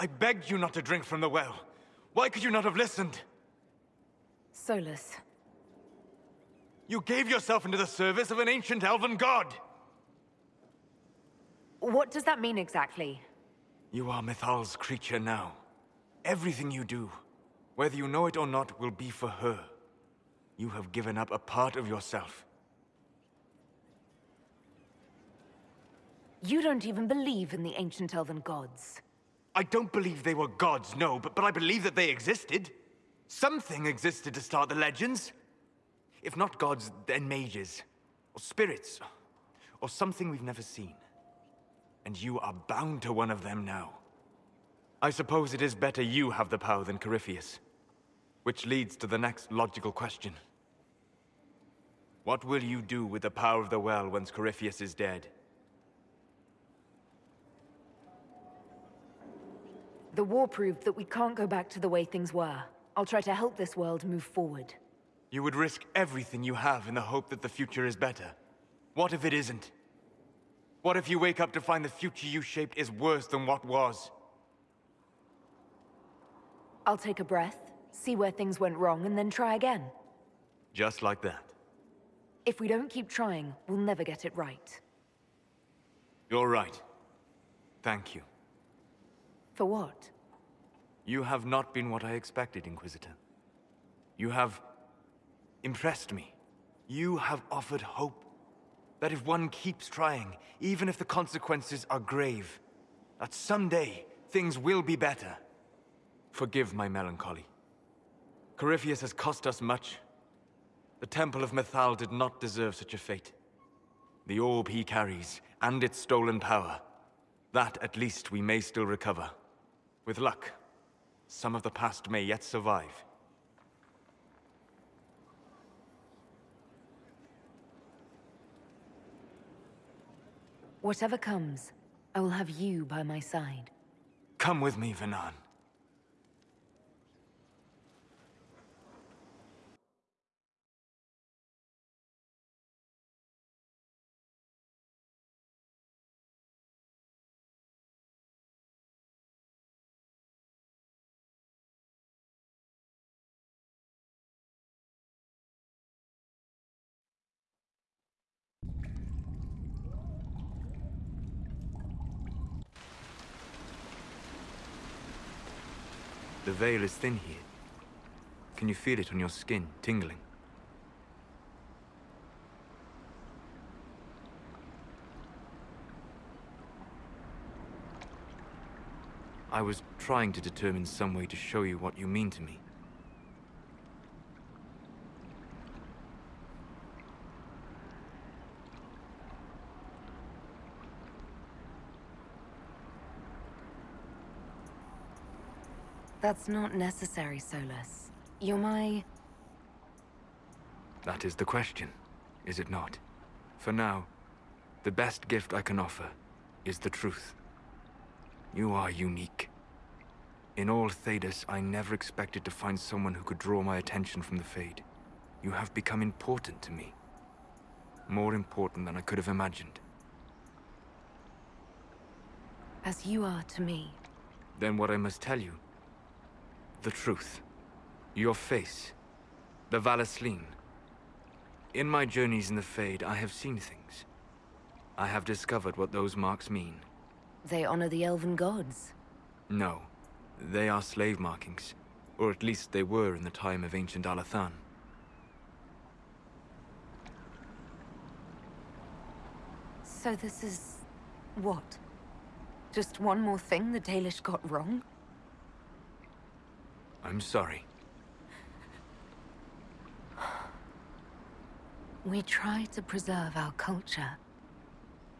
I begged you not to drink from the well. Why could you not have listened? Solas. You gave yourself into the service of an ancient elven god! What does that mean exactly? You are Mythal's creature now. Everything you do, whether you know it or not, will be for her. You have given up a part of yourself. You don't even believe in the ancient elven gods. I don't believe they were gods, no, but, but I believe that they existed. Something existed to start the legends. If not gods, then mages. Or spirits. Or something we've never seen. And you are bound to one of them now. I suppose it is better you have the power than Corypheus. Which leads to the next logical question. What will you do with the power of the well once Corypheus is dead? The war proved that we can't go back to the way things were. I'll try to help this world move forward. You would risk everything you have in the hope that the future is better. What if it isn't? What if you wake up to find the future you shaped is worse than what was? I'll take a breath, see where things went wrong, and then try again. Just like that. If we don't keep trying, we'll never get it right. You're right. Thank you. For what? You have not been what I expected, Inquisitor. You have... impressed me. You have offered hope. That if one keeps trying, even if the consequences are grave, that someday things will be better. Forgive my melancholy. Corypheus has cost us much. The Temple of Mythal did not deserve such a fate. The orb he carries, and its stolen power, that at least we may still recover. With luck, some of the past may yet survive. Whatever comes, I will have you by my side. Come with me, Vhenan. The veil is thin here. Can you feel it on your skin, tingling? I was trying to determine some way to show you what you mean to me. That's not necessary, Solas. You're my... That is the question, is it not? For now, the best gift I can offer is the truth. You are unique. In all Thedas, I never expected to find someone who could draw my attention from the Fade. You have become important to me. More important than I could have imagined. As you are to me. Then what I must tell you the truth. Your face. The Vallaslin. In my journeys in the Fade, I have seen things. I have discovered what those marks mean. They honor the Elven gods. No. They are slave markings. Or at least they were in the time of ancient Arlathan. So this is... what? Just one more thing the Dalish got wrong? I'm sorry. We try to preserve our culture.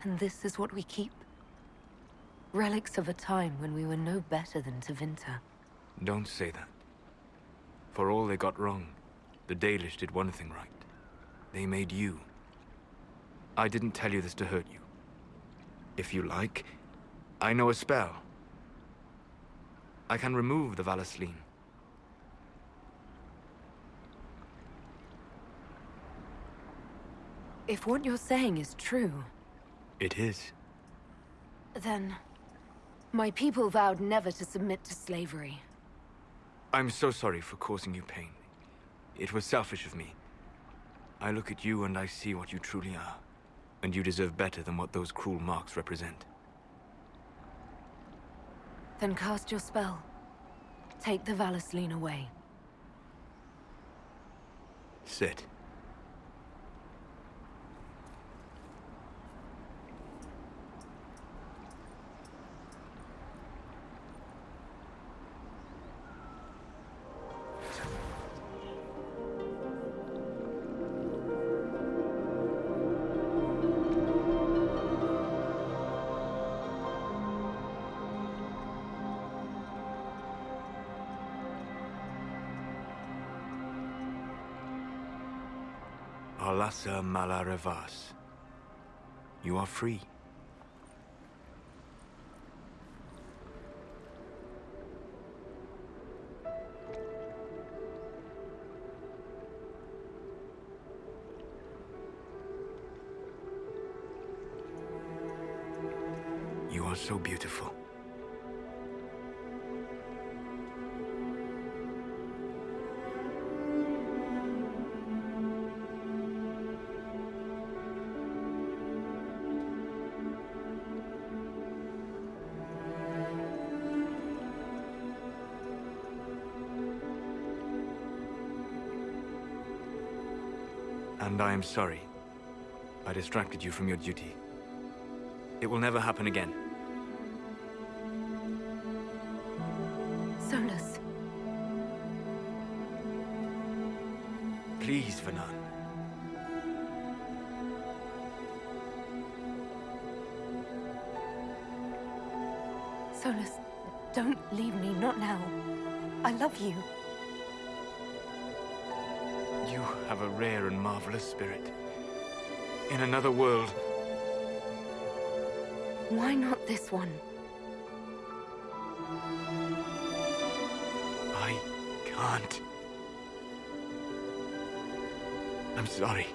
And this is what we keep? Relics of a time when we were no better than Tevinter. Don't say that. For all they got wrong, the Dalish did one thing right. They made you. I didn't tell you this to hurt you. If you like, I know a spell. I can remove the Vallaslin. If what you're saying is true... It is. Then... My people vowed never to submit to slavery. I'm so sorry for causing you pain. It was selfish of me. I look at you and I see what you truly are. And you deserve better than what those cruel marks represent. Then cast your spell. Take the Vallaslin away. Sit. Alassa Malarevas. You are free. You are so beautiful. And I am sorry. I distracted you from your duty. It will never happen again. Solas, Please, Vhenan. Solas, don't leave me, not now. I love you. You have a rare and marvelous spirit. In another world, Why not this one? I can't. I'm sorry.